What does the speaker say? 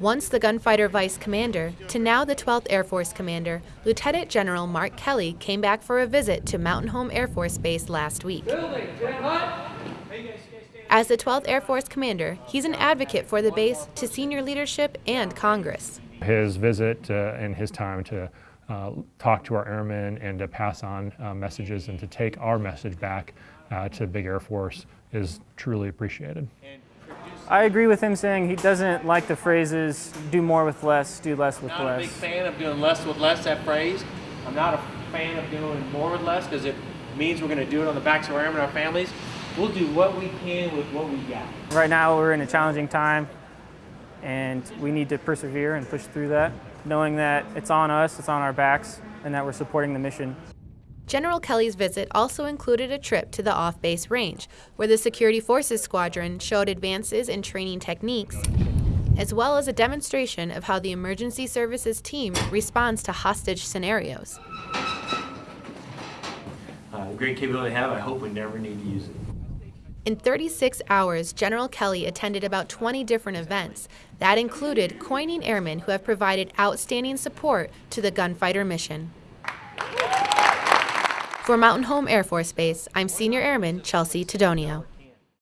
Once the gunfighter vice commander to now the 12th Air Force commander, Lieutenant General Mark Kelly came back for a visit to Mountain Home Air Force Base last week. As the 12th Air Force commander, he's an advocate for the base to senior leadership and Congress. His visit uh, and his time to uh, talk to our airmen and to pass on uh, messages and to take our message back uh, to Big Air Force is truly appreciated. I agree with him saying he doesn't like the phrases do more with less, do less with less." not less. a big fan of doing less with less, that phrase. I'm not a fan of doing more with less because it means we're going to do it on the backs of our and our families. We'll do what we can with what we got. Right now we're in a challenging time and we need to persevere and push through that, knowing that it's on us, it's on our backs, and that we're supporting the mission. General Kelly's visit also included a trip to the off base range, where the Security Forces Squadron showed advances in training techniques, as well as a demonstration of how the Emergency Services team responds to hostage scenarios. Uh, great capability they have, I hope we never need to use it. In 36 hours, General Kelly attended about 20 different events. That included coining airmen who have provided outstanding support to the gunfighter mission. For Mountain Home Air Force Base, I'm Senior Airman Chelsea Tedonio.